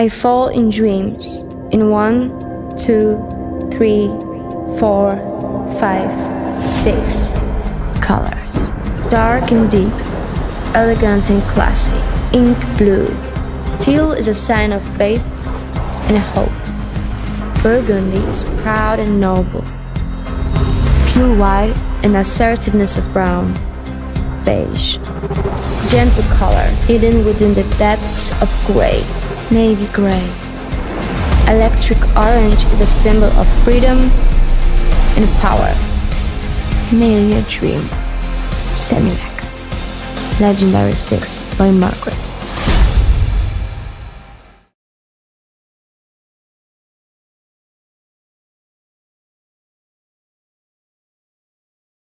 I fall in dreams in one, two, three, four, five, six colors. Dark and deep, elegant and classy, ink blue. Teal is a sign of faith and hope. Burgundy is proud and noble. Pure white and assertiveness of brown. Beige. Gentle color hidden within the depths of gray. Navy gray. Electric orange is a symbol of freedom and power. Nearly dream. Semilac. Legendary 6 by Margaret.